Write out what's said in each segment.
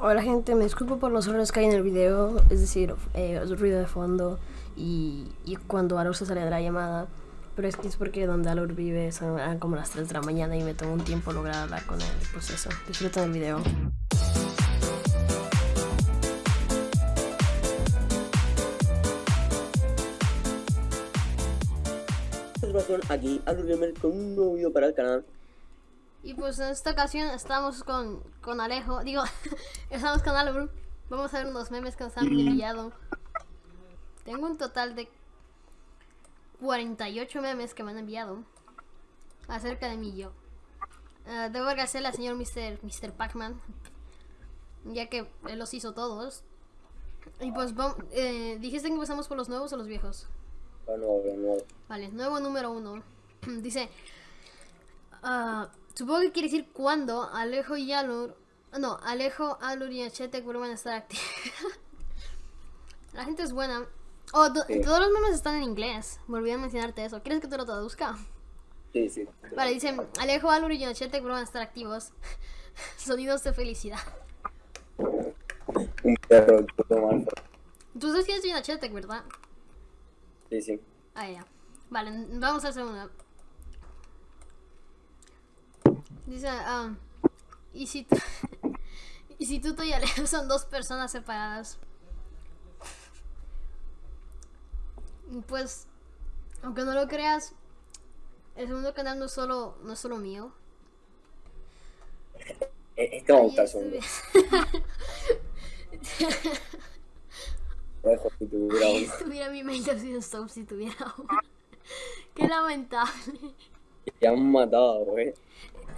Hola gente, me disculpo por los errores que hay en el video, es decir, eh, ruido de fondo y, y cuando Alur se sale de la llamada. Pero es que es porque donde Alur vive son como las 3 de la mañana y me tomó un tiempo lograr hablar con él. Pues eso, disfruten el video. aquí Alur Gamer con un nuevo video para el canal y pues en esta ocasión estamos con, con Alejo, digo, estamos con Alvaro. Vamos a ver unos memes que nos han enviado. Tengo un total de 48 memes que me han enviado acerca de mí yo. Uh, debo agradecerle al señor Mr. Mr. Pac-Man, ya que él los hizo todos. Y pues, eh, ¿dijiste que empezamos por los nuevos o los viejos? Vale, nuevo número uno. Dice... Uh, Supongo que quiere decir cuando Alejo y Alur... No, Alejo, Alur y Achete vuelvan a estar activos. La gente es buena. Oh, todos los memes están en inglés. Me olvidé mencionarte eso. ¿Quieres que te lo traduzca? Sí, sí. Vale, dicen Alejo, Alur y Achete vuelvan a estar activos. Sonidos de felicidad. Un perro. Tú sabes quién es Yonachete, ¿verdad? Sí, sí. Ah, ya. Vale, vamos a hacer una. Dice, um, y si tú, y si tú y Alejo son dos personas separadas. Pues, aunque no lo creas, el segundo canal no es solo, no es solo mío. Este va a gustar segundo. si tuviera uno. Si tuviera mi main stop si tuviera uno. Qué lamentable. Ya han matado, güey.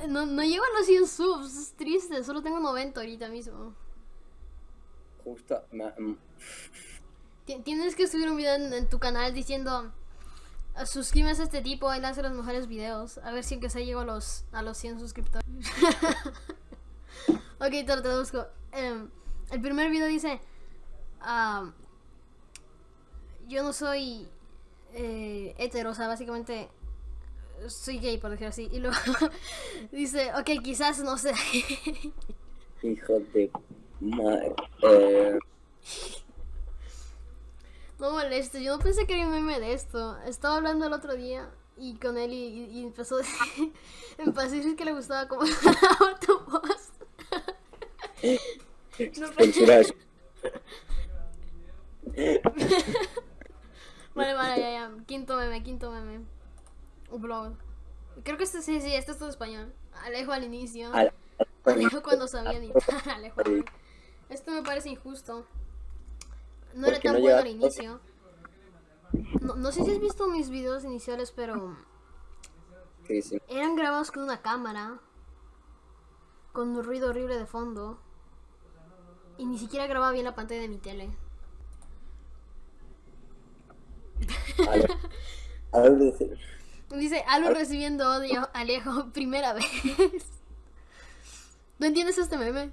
No, no llego a los 100 subs, es triste, solo tengo 90 ahorita mismo. Justo, mm. Tienes que subir un video en, tu canal diciendo suscríbete a este tipo, él hace los mejores videos. A ver si aunque se llego a los, a los 100 suscriptores. ok, te lo traduzco. Em, el primer video dice... yo no soy eh, hetero, o sea, básicamente soy gay, por decirlo así. Y luego dice, ok, quizás no sé. Hijo de madre. Eh... No moleste, yo no pensé que era un meme de esto. Estaba hablando el otro día y con él y, empezó, a decir, empezó a decir que le gustaba como tu voz. no vale, vale, ya, ya. Quinto meme, quinto meme. Un blog. Creo que este sí, sí, este es todo español. Alejo al inicio. Alejo cuando sabía editar. Alejo. Esto me parece injusto. No era tan bueno al inicio. No, no, sé si has visto mis videos iniciales, pero... Sí, sí. Eran grabados con una cámara. Con un ruido horrible de fondo. Y ni siquiera grababa bien la pantalla de mi tele. A ver, Dice, algo recibiendo odio, Alejo, primera vez. ¿No entiendes este meme?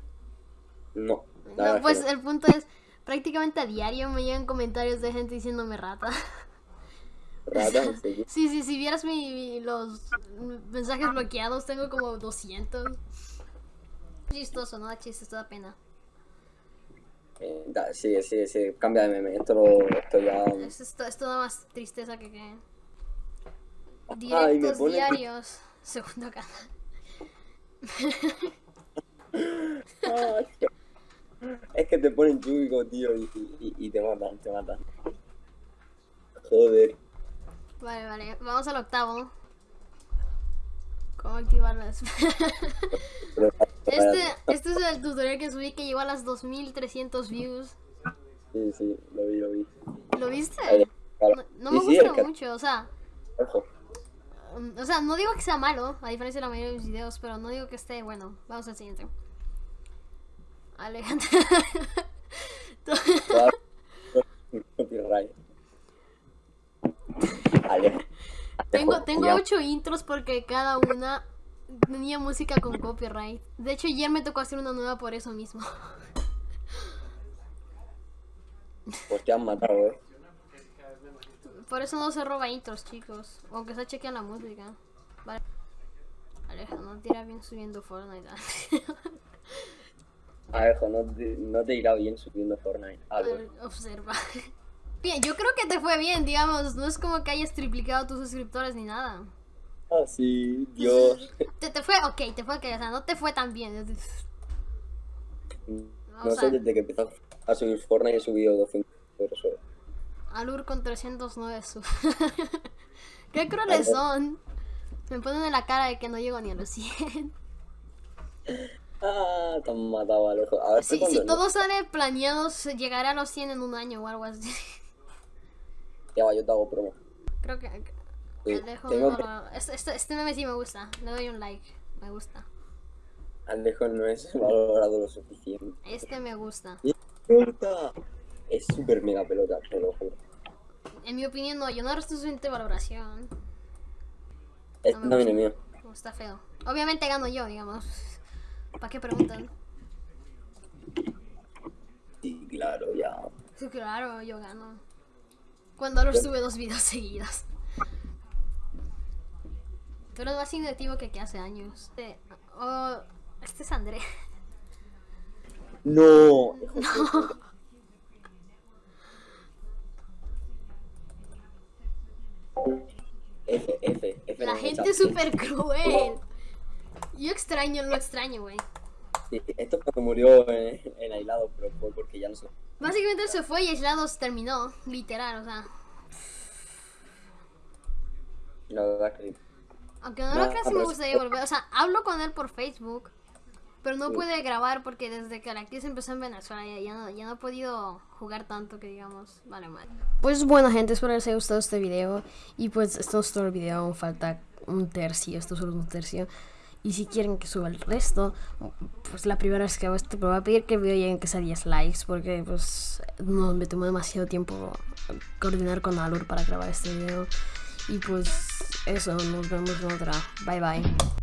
No. No, pues el punto es, prácticamente a diario me llegan comentarios de gente diciéndome rata. ¿Rata? Sí, sí, si vieras mi, los mensajes bloqueados, tengo como 200. Chistoso, no chiste, esto da pena. Eh, sí, sí, sí, cambia de meme, esto, lo, esto ya... Esto, esto da más tristeza que que... Directos diarios. Segundo canal. es que te ponen chúbico, tío, y, y, y, te matan, te matan. Joder. Vale, vale, vamos al octavo. ¿Cómo activar las... este, este es el tutorial que subí que llegó a las 2300 views. Sí, sí, lo vi, lo vi. ¿Lo viste? No, me gusta mucho, o sea... Ojo. O sea, no digo que sea malo, a diferencia de la mayoría de mis videos, pero no digo que esté bueno. Vamos al siguiente. Alejandro. tengo, tengo ocho intros porque cada una tenía música con copyright. De hecho, ayer me tocó hacer una nueva por eso mismo. Pues te han matado, eh. Por eso no se roba intros, chicos. Aunque se chequea la música. Vale. Aleja, no tira bien subiendo Fortnite. Alejo, no te, no te irá bien subiendo Fortnite. Ver, observa. Bien, yo creo que te fue bien, digamos. No es como que hayas triplicado tus suscriptores ni nada. Ah, sí, Dios. Te, te fue, ok, te fue ok, o sea, no te fue tan bien. No sé, desde que empezó a subir Fortnite he subido 200 euros solo. Alur con 309 sub. Qué crueles son. Me ponen en la cara de que no llego ni a los 100. Ah, te han matado, Alejo. A ver Si, cuándo- si todo sale planeado, llegará a los 100 en un año o algo así. Ya va, yo te hago promo. Creo que... Sí, Alejo, no, que- este, este, este meme sí me gusta. Le doy un like. Me gusta. Alejo no es valorado lo suficiente. Este me gusta. ¡Pelota! Es súper mega pelota, te lo juro. En mi opinión, no. Yo no resto suficiente valoración. Este me mío. No, está feo. Obviamente gano yo, digamos. ¿Para qué preguntan? Sí, claro, ya. Sí, claro, yo gano. Cuando Alur sube dos videos seguidos. Tú eres más inactivo que que hace años. Este, oh, este es André. No. F, gente es súper cruel. Yo extraño, lo extraño, güey. Sí, esto cuando murió en, en aislado, pero fue porque ya no sé. Básicamente él se fue y aislados terminó, literal, o sea. La verdad que. Aunque no No, lo creas, sí me gustaría volver. O sea, hablo con él por Facebook. Pero no pude grabar porque desde que la crisis empezó en Venezuela ya, ya no, ya no he podido jugar tanto que digamos, vale mal. Pues bueno gente, espero les haya gustado este video. Y pues esto es todo el video, aún falta un tercio, esto solo es un tercio. Y si quieren que suba el resto, pues la primera vez que hago esto, me voy a pedir que el video lleguen que sea 10 likes. Porque pues no me tomó demasiado tiempo coordinar con Alur para grabar este video. Y pues eso, nos vemos en otra. Bye bye.